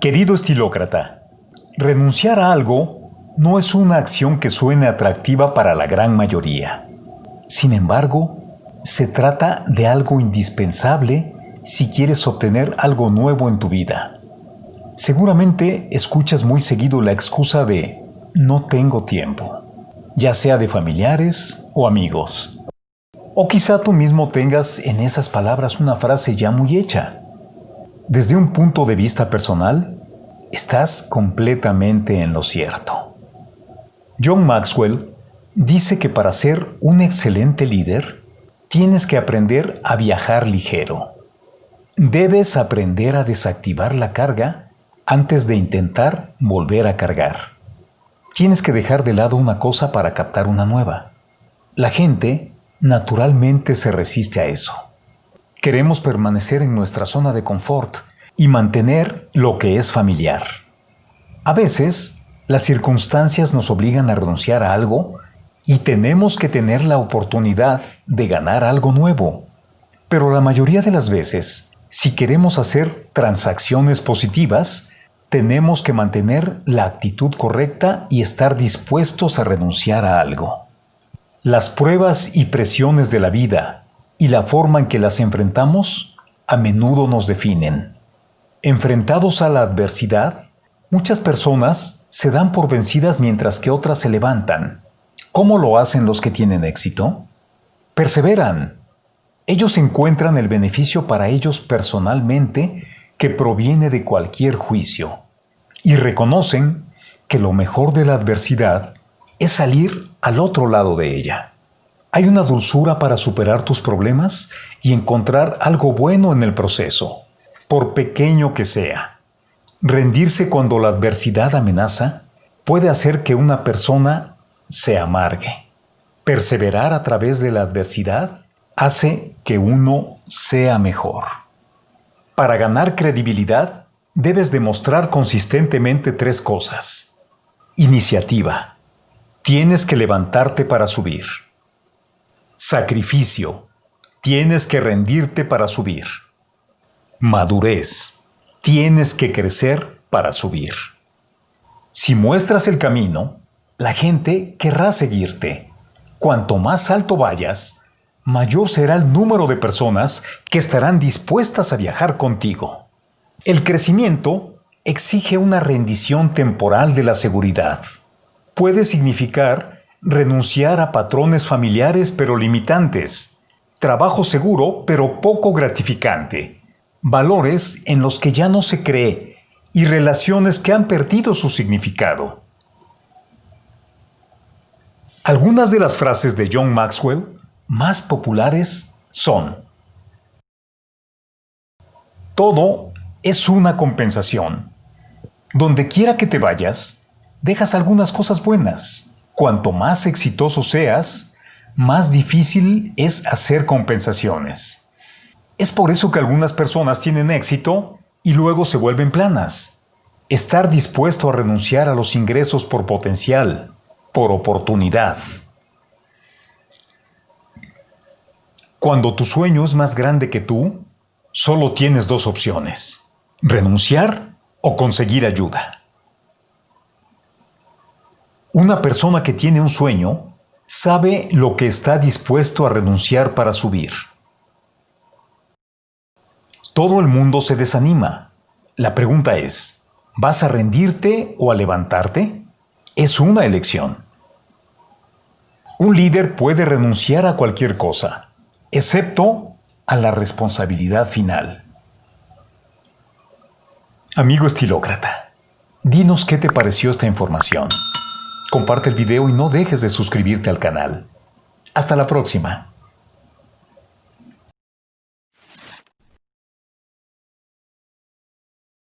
Querido estilócrata, renunciar a algo no es una acción que suene atractiva para la gran mayoría. Sin embargo, se trata de algo indispensable si quieres obtener algo nuevo en tu vida. Seguramente escuchas muy seguido la excusa de no tengo tiempo, ya sea de familiares o amigos. O quizá tú mismo tengas en esas palabras una frase ya muy hecha. Desde un punto de vista personal, estás completamente en lo cierto. John Maxwell dice que para ser un excelente líder, tienes que aprender a viajar ligero. Debes aprender a desactivar la carga antes de intentar volver a cargar. Tienes que dejar de lado una cosa para captar una nueva. La gente naturalmente se resiste a eso. Queremos permanecer en nuestra zona de confort y mantener lo que es familiar. A veces, las circunstancias nos obligan a renunciar a algo y tenemos que tener la oportunidad de ganar algo nuevo. Pero la mayoría de las veces, si queremos hacer transacciones positivas, tenemos que mantener la actitud correcta y estar dispuestos a renunciar a algo. Las pruebas y presiones de la vida y la forma en que las enfrentamos a menudo nos definen. Enfrentados a la adversidad, muchas personas se dan por vencidas mientras que otras se levantan. ¿Cómo lo hacen los que tienen éxito? Perseveran. Ellos encuentran el beneficio para ellos personalmente que proviene de cualquier juicio y reconocen que lo mejor de la adversidad es salir al otro lado de ella. Hay una dulzura para superar tus problemas y encontrar algo bueno en el proceso por pequeño que sea. Rendirse cuando la adversidad amenaza puede hacer que una persona se amargue. Perseverar a través de la adversidad hace que uno sea mejor. Para ganar credibilidad, debes demostrar consistentemente tres cosas. Iniciativa. Tienes que levantarte para subir. Sacrificio. Tienes que rendirte para subir. Madurez. Tienes que crecer para subir. Si muestras el camino, la gente querrá seguirte. Cuanto más alto vayas, mayor será el número de personas que estarán dispuestas a viajar contigo. El crecimiento exige una rendición temporal de la seguridad. Puede significar renunciar a patrones familiares pero limitantes, trabajo seguro pero poco gratificante, valores en los que ya no se cree y relaciones que han perdido su significado. Algunas de las frases de John Maxwell más populares son Todo es una compensación. Donde quiera que te vayas, dejas algunas cosas buenas. Cuanto más exitoso seas, más difícil es hacer compensaciones. Es por eso que algunas personas tienen éxito y luego se vuelven planas. Estar dispuesto a renunciar a los ingresos por potencial, por oportunidad. Cuando tu sueño es más grande que tú, solo tienes dos opciones, renunciar o conseguir ayuda. Una persona que tiene un sueño sabe lo que está dispuesto a renunciar para subir. Todo el mundo se desanima. La pregunta es, ¿vas a rendirte o a levantarte? Es una elección. Un líder puede renunciar a cualquier cosa, excepto a la responsabilidad final. Amigo estilócrata, dinos qué te pareció esta información. Comparte el video y no dejes de suscribirte al canal. Hasta la próxima.